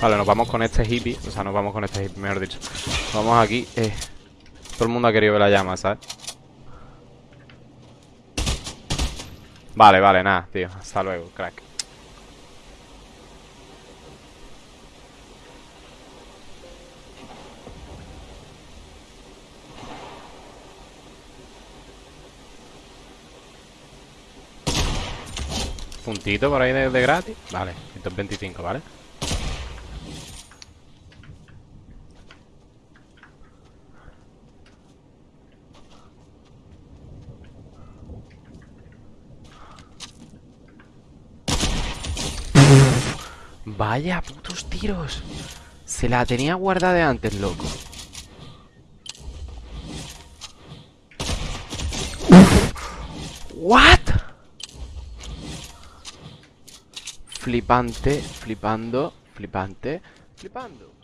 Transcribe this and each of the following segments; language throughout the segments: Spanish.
Vale, nos vamos con este hippie O sea, nos vamos con este hippie, mejor dicho Vamos aquí eh. Todo el mundo ha querido ver la llama, ¿sabes? Vale, vale, nada, tío Hasta luego, crack Puntito por ahí de, de gratis Vale, 125, ¿vale? Vaya putos tiros Se la tenía guardada de antes, loco What? Flipante, flipando, flipante, flipando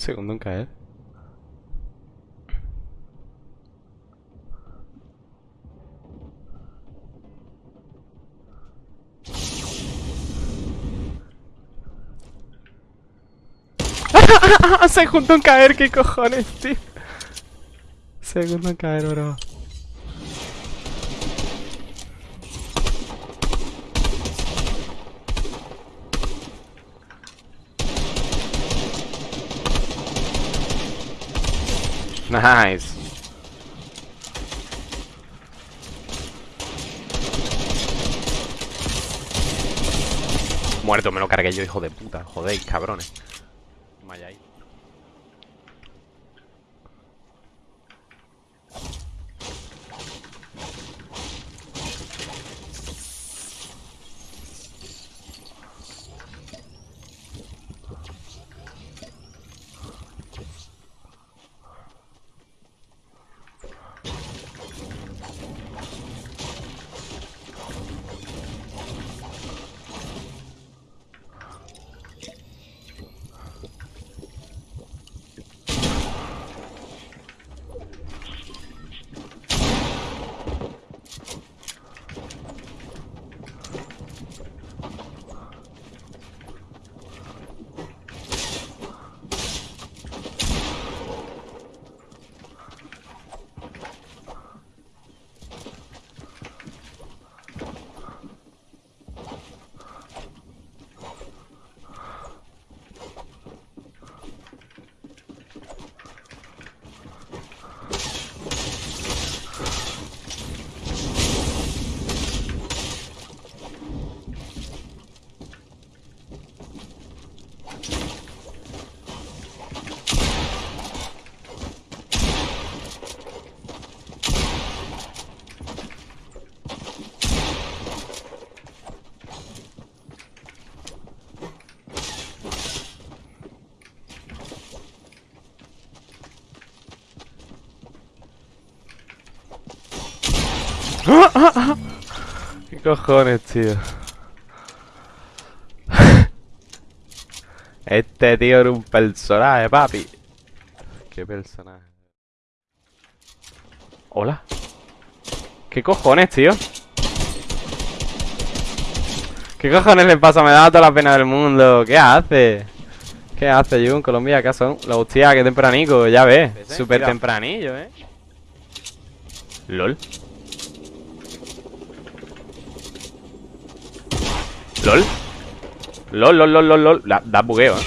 Segundo en caer. Segundo en caer, qué cojones, tío. Segundo en caer, bro. Nice. Muerto, me lo cargué yo, hijo de puta. Jodéis, cabrones. Vaya ahí. ¿Qué cojones, tío? Este tío era un personaje, papi. ¿Qué personaje? ¿Hola? ¿Qué cojones, tío? ¿Qué cojones le pasa? Me da toda la pena del mundo. ¿Qué hace? ¿Qué hace, Jun? Colombia, ¿qué son? La hostia, qué tempranico, ya ves. Súper tempranillo, ¿eh? LOL. LOL. LOL, lol, lol, lol, lol. Da, bugueo, eh.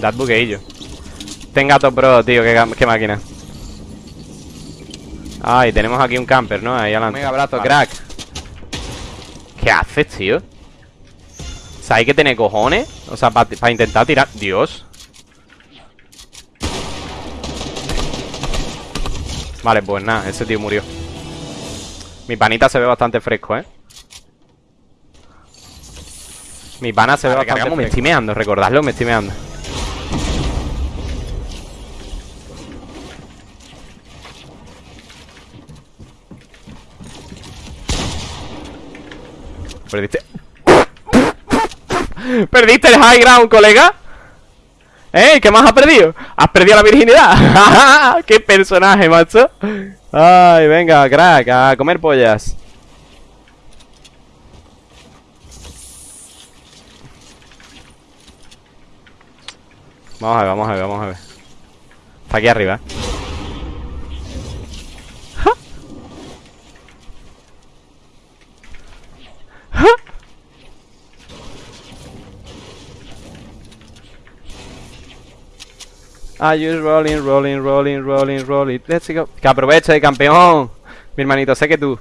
Da bugueillo. Tenga top pro, tío, qué, qué, máquina. Ay, tenemos aquí un camper, ¿no? Ahí adelante. Mega brazo, crack. ¿Qué haces, tío? O sea, hay que tener cojones O sea, para intentar tirar. Dios. Vale, pues nada, ese tío murió Mi panita se ve bastante fresco, ¿eh? Mi pana se ve bastante fresco. me estoy meando, recordadlo, me estoy meando. Perdiste. ¿Perdiste el high ground, colega? ¿Eh? ¿Qué más has perdido? ¿Has perdido la virginidad? ¡Qué personaje, macho! Ay, venga, crack, a comer pollas. Vamos a ver, vamos a ver, vamos a ver. Está aquí arriba I just rolling, rolling, rolling, rolling, rolling. Let's go. Que aproveche, campeón. Mi hermanito, sé que tú.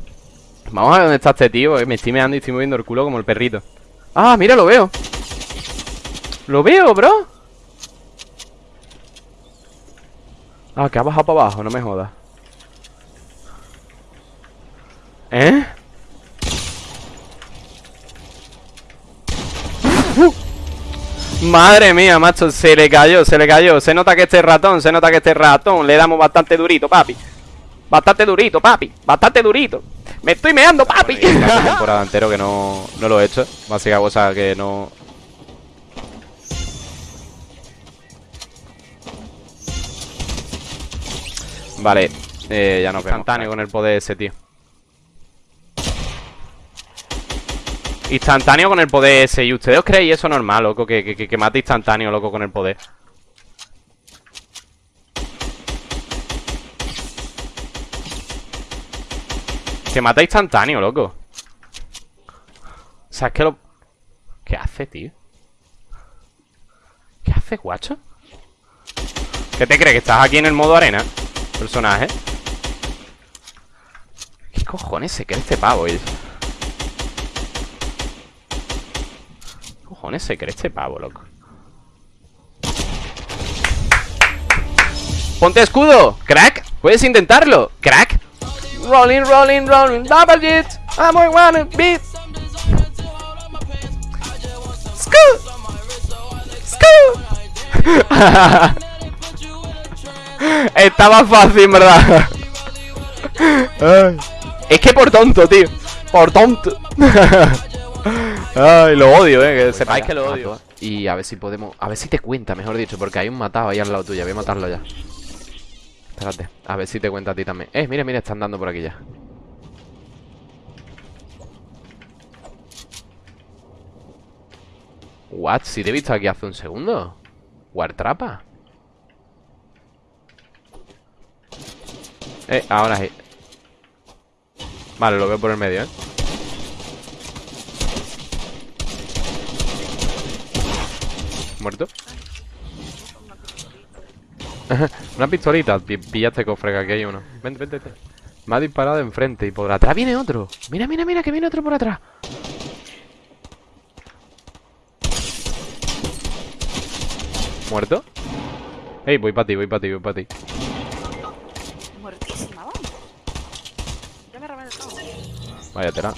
Vamos a ver dónde está este tío. Me estoy meando y estoy moviendo el culo como el perrito. Ah, mira, lo veo. Lo veo, bro. Ah, que ha bajado para abajo, no me jodas. ¿Eh? Madre mía, macho, se le cayó, se le cayó. Se nota que este ratón, se nota que este ratón Le damos bastante durito, papi. Bastante durito, papi, bastante durito. Me estoy meando, papi. Temporada entero que no, no lo he hecho. Básica cosa que no... Vale, eh, ya no vemos. Instantáneo con el poder ese, tío Instantáneo con el poder ese ¿Y ustedes os creéis eso normal, loco? Que, que, mate instantáneo, loco, con el poder Que mata instantáneo, loco O sea, es que lo... ¿Qué hace, tío? ¿Qué hace, guacho? ¿Qué te crees? ¿Que estás aquí en el modo arena? Personaje ¿Qué cojones se cree este pavo? Cojones se cree este pavo, loco? ¡Ponte escudo! ¡Crack! ¿Puedes intentarlo? ¡Crack! Rolling, rolling, rolling, double jet I'm wanna beat Scoot Scoot Estaba fácil, ¿verdad? es que por tonto, tío Por tonto Ay, lo odio, eh, que sepáis que lo odio. Y a ver si podemos... A ver si te cuenta, mejor dicho, porque hay un matado ahí al lado tuyo. Voy a matarlo ya. Espérate, a ver si te cuenta a ti también. Eh, mira, mira, están dando por aquí ya. What? Si te he visto aquí hace un segundo. Wartrapa. Eh, ahora sí. Vale, lo veo por el medio, eh. ¿Muerto? Una pistolita Pillaste cofre que aquí hay uno. Vente, vente, vente. Me ha disparado enfrente Y por atrás viene otro. Mira, mira, mira Que viene otro por atrás. ¿Muerto? Ey, voy para ti, voy para ti, voy para ti. Muertísima, vamos. Ya me el Vaya tela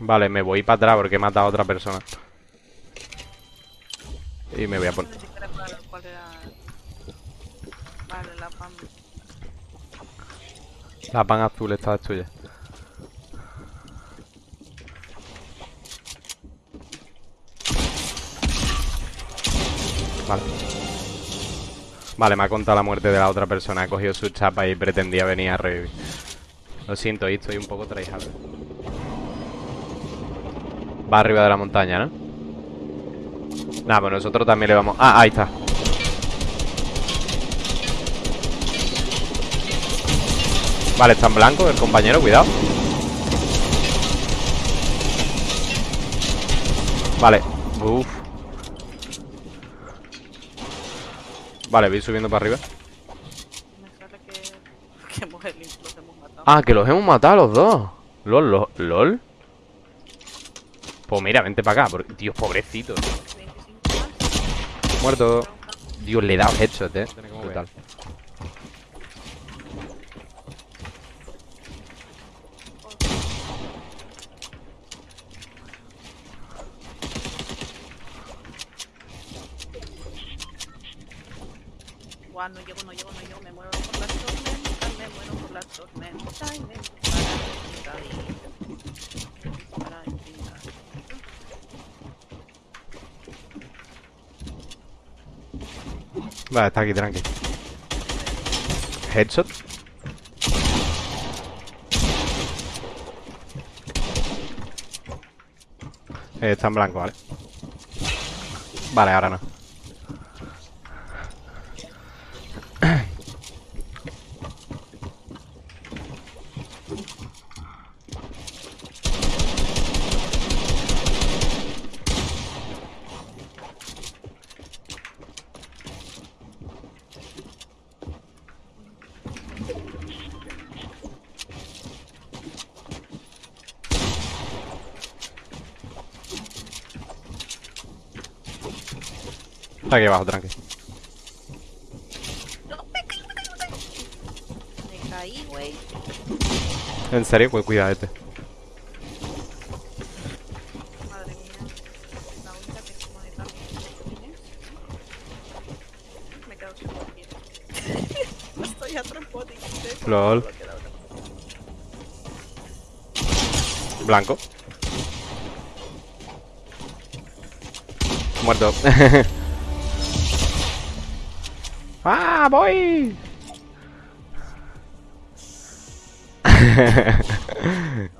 Vale, me voy para atrás porque he matado a otra persona. Y me voy a poner... Vale, la pan... La pan azul esta es tuya. Vale. Vale, me ha contado la muerte de la otra persona. Ha cogido su chapa y pretendía venir a revivir. Lo siento, ahí estoy un poco traijado. Va arriba de la montaña, ¿no? Nada, pues nosotros también le vamos... Ah, ahí está Vale, está en blanco el compañero, cuidado Vale Uf Vale, voy subiendo para arriba que... Que mujer los hemos matado Ah, que los hemos matado los dos. LOL, LOL, LOL. Pues mira, vente para acá. porque- Dios, pobrecito. 25 más. Muerto. Dios, le he dado headshot, eh. Brutal. Guau, no llego, no llego, no llego, me muero por las tormentas, me muero por las tormentas y me para infinita para infinita. Vale, está aquí, tranqui. Headshot. Eh, está en blanco, vale. Vale, ahora no. Está aquí abajo, tranqui. No, me caí, me caí, me caí. Me caí, güey. En serio, pues cuidado este. Madre mía. La única que como de tal. Me quedo sin morir. Estoy a trompote. LOL. Blanco. Muerto. ¡Ah, voy!